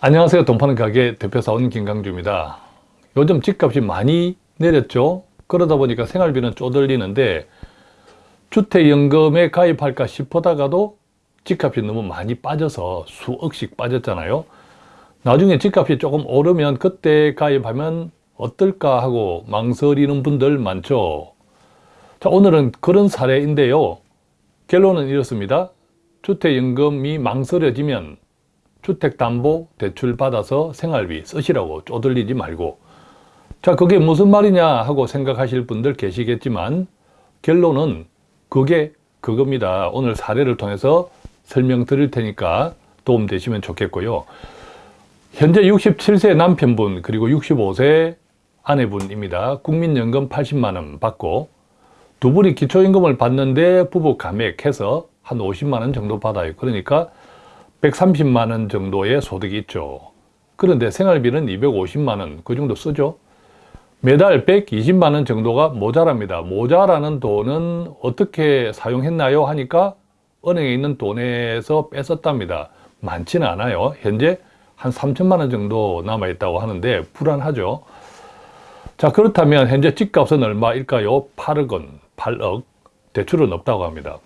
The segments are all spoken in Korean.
안녕하세요. 돈 파는 가게 대표사원 김강주입니다. 요즘 집값이 많이 내렸죠. 그러다 보니까 생활비는 쪼들리는데 주택연금에 가입할까 싶어다가도 집값이 너무 많이 빠져서 수억씩 빠졌잖아요. 나중에 집값이 조금 오르면 그때 가입하면 어떨까 하고 망설이는 분들 많죠. 자, 오늘은 그런 사례인데요. 결론은 이렇습니다. 주택연금이 망설여지면 주택담보대출 받아서 생활비 쓰시라고 쪼들리지 말고 자 그게 무슨 말이냐 하고 생각하실 분들 계시겠지만 결론은 그게 그겁니다. 오늘 사례를 통해서 설명드릴 테니까 도움되시면 좋겠고요. 현재 67세 남편분 그리고 65세 아내분입니다. 국민연금 80만원 받고 두 분이 기초임금을 받는데 부부 감액해서 한 50만원 정도 받아요. 그러니까 130만 원 정도의 소득이 있죠. 그런데 생활비는 250만 원 그 정도 쓰죠. 매달 120만 원 정도가 모자랍니다. 모자라는 돈은 어떻게 사용했나요? 하니까 은행에 있는 돈에서 뺐었답니다. 많지는 않아요. 현재 한 3천만 원 정도 남아있다고 하는데 불안하죠. 자 그렇다면 현재 집값은 얼마일까요? 8억 원, 8억 대출은 없다고 합니다.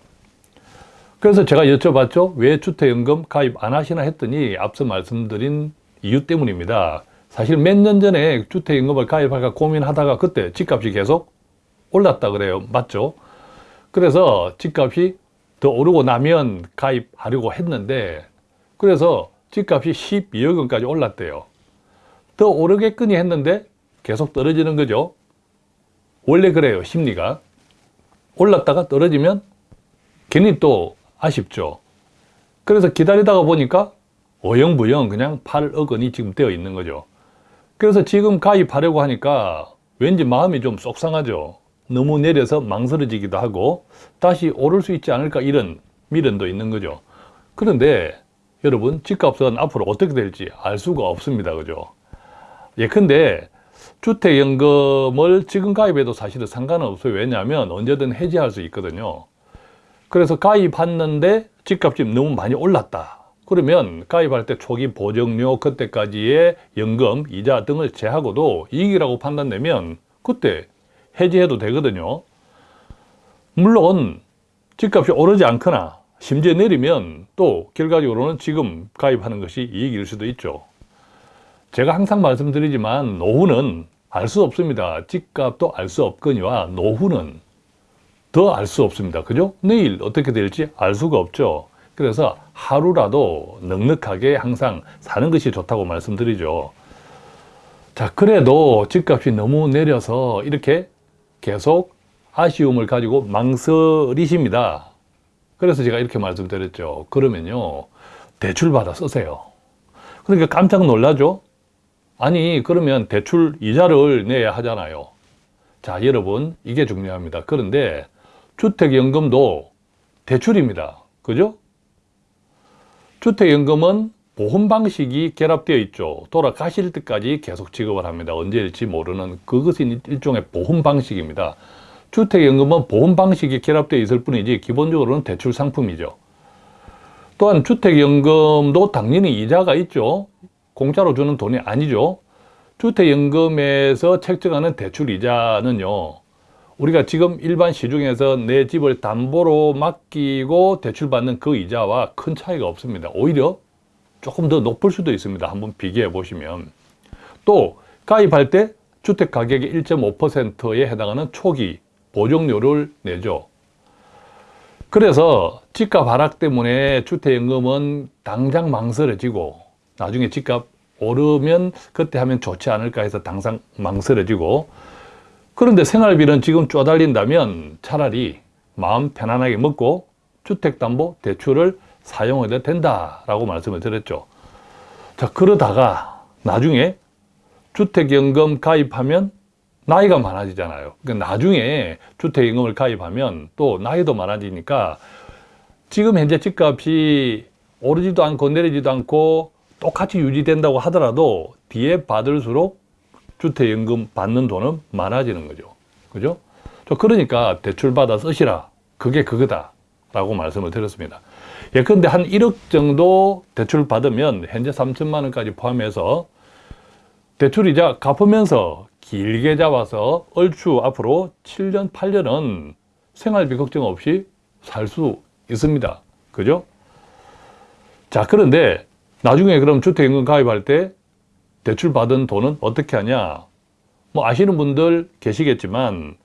그래서 제가 여쭤봤죠. 왜 주택연금 가입 안 하시나 했더니 앞서 말씀드린 이유 때문입니다. 사실 몇 년 전에 주택연금을 가입할까 고민하다가 그때 집값이 계속 올랐다 그래요. 맞죠? 그래서 집값이 더 오르고 나면 가입하려고 했는데 그래서 집값이 12억 원까지 올랐대요. 더 오르겠거니 했는데 계속 떨어지는 거죠. 원래 그래요. 심리가. 올랐다가 떨어지면 괜히 또 아쉽죠. 그래서 기다리다가 보니까 어영부영 그냥 8억 원이 지금 되어 있는 거죠. 그래서 지금 가입하려고 하니까 왠지 마음이 좀 속상하죠. 너무 내려서 망설여지기도 하고 다시 오를 수 있지 않을까 이런 미련도 있는 거죠. 그런데 여러분 집값은 앞으로 어떻게 될지 알 수가 없습니다. 그죠? 예컨대 주택연금을 지금 가입해도 사실은 상관은 없어요. 왜냐하면 언제든 해지할 수 있거든요. 그래서 가입했는데 집값이 너무 많이 올랐다. 그러면 가입할 때 초기 보정료 그때까지의 연금, 이자 등을 제하고도 이익이라고 판단되면 그때 해지해도 되거든요. 물론 집값이 오르지 않거나 심지어 내리면 또 결과적으로는 지금 가입하는 것이 이익일 수도 있죠. 제가 항상 말씀드리지만 노후는 알 수 없습니다. 집값도 알 수 없거니와 노후는 더 알 수 없습니다. 그죠? 내일 어떻게 될지 알 수가 없죠. 그래서 하루라도 넉넉하게 항상 사는 것이 좋다고 말씀드리죠. 자, 그래도 집값이 너무 내려서 이렇게 계속 아쉬움을 가지고 망설이십니다. 그래서 제가 이렇게 말씀드렸죠. 그러면요, 대출받아 쓰세요. 그러니까 깜짝 놀라죠? 아니, 그러면 대출 이자를 내야 하잖아요. 자, 여러분, 이게 중요합니다. 그런데 주택연금도 대출입니다. 그죠? 주택연금은 보험 방식이 결합되어 있죠. 돌아가실 때까지 계속 지급을 합니다. 언제일지 모르는 그것이 일종의 보험 방식입니다. 주택연금은 보험 방식이 결합되어 있을 뿐이지 기본적으로는 대출 상품이죠. 또한 주택연금도 당연히 이자가 있죠. 공짜로 주는 돈이 아니죠. 주택연금에서 책정하는 대출 이자는요. 우리가 지금 일반 시중에서 내 집을 담보로 맡기고 대출받는 그 이자와 큰 차이가 없습니다. 오히려 조금 더 높을 수도 있습니다. 한번 비교해 보시면. 또 가입할 때 주택가격의 1.5%에 해당하는 초기 보정료를 내죠. 그래서 집값 하락 때문에 주택연금은 당장 망설여지고 나중에 집값 오르면 그때 하면 좋지 않을까 해서 당장 망설여지고 그런데 생활비는 지금 쪼달린다면 차라리 마음 편안하게 먹고 주택담보 대출을 사용해도 된다라고 말씀을 드렸죠. 자, 그러다가 나중에 주택연금 가입하면 나이가 많아지잖아요. 그러니까 나중에 주택연금을 가입하면 또 나이도 많아지니까 지금 현재 집값이 오르지도 않고 내리지도 않고 똑같이 유지된다고 하더라도 뒤에 받을수록 주택연금 받는 돈은 많아지는 거죠. 그죠? 그러니까 대출 받아 쓰시라. 그게 그거다. 라고 말씀을 드렸습니다. 예컨대 한 1억 정도 대출 받으면 현재 3천만 원까지 포함해서 대출이자 갚으면서 길게 잡아서 얼추 앞으로 7년, 8년은 생활비 걱정 없이 살 수 있습니다. 그죠? 자, 그런데 나중에 그럼 주택연금 가입할 때 대출 받은 돈은 어떻게 하냐? 뭐 아시는 분들 계시겠지만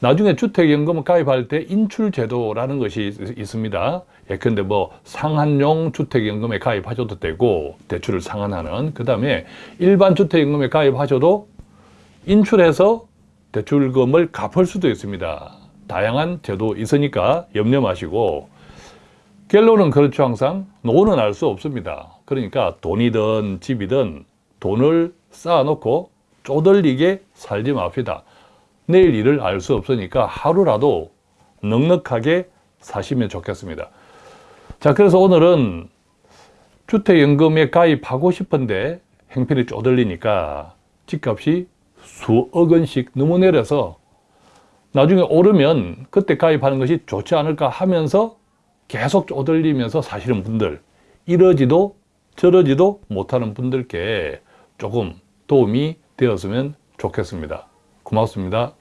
나중에 주택연금 가입할 때 인출제도라는 것이 있- 있습니다. 예컨대 뭐 상한용 주택연금에 가입하셔도 되고 대출을 상한하는 그 다음에 일반 주택연금에 가입하셔도 인출해서 대출금을 갚을 수도 있습니다. 다양한 제도 있으니까 염려 마시고 결론은 그렇죠 항상 노는 알 수 없습니다. 그러니까 돈이든 집이든 돈을 쌓아놓고 쪼들리게 살지 맙시다. 내일 일을 알 수 없으니까 하루라도 넉넉하게 사시면 좋겠습니다. 자, 그래서 오늘은 주택연금에 가입하고 싶은데 행편이 쪼들리니까 집값이 수억 원씩 너무 내려서 나중에 오르면 그때 가입하는 것이 좋지 않을까 하면서 계속 쪼들리면서 사시는 분들, 이러지도 저러지도 못하는 분들께 조금 도움이 되었으면 좋겠습니다. 고맙습니다.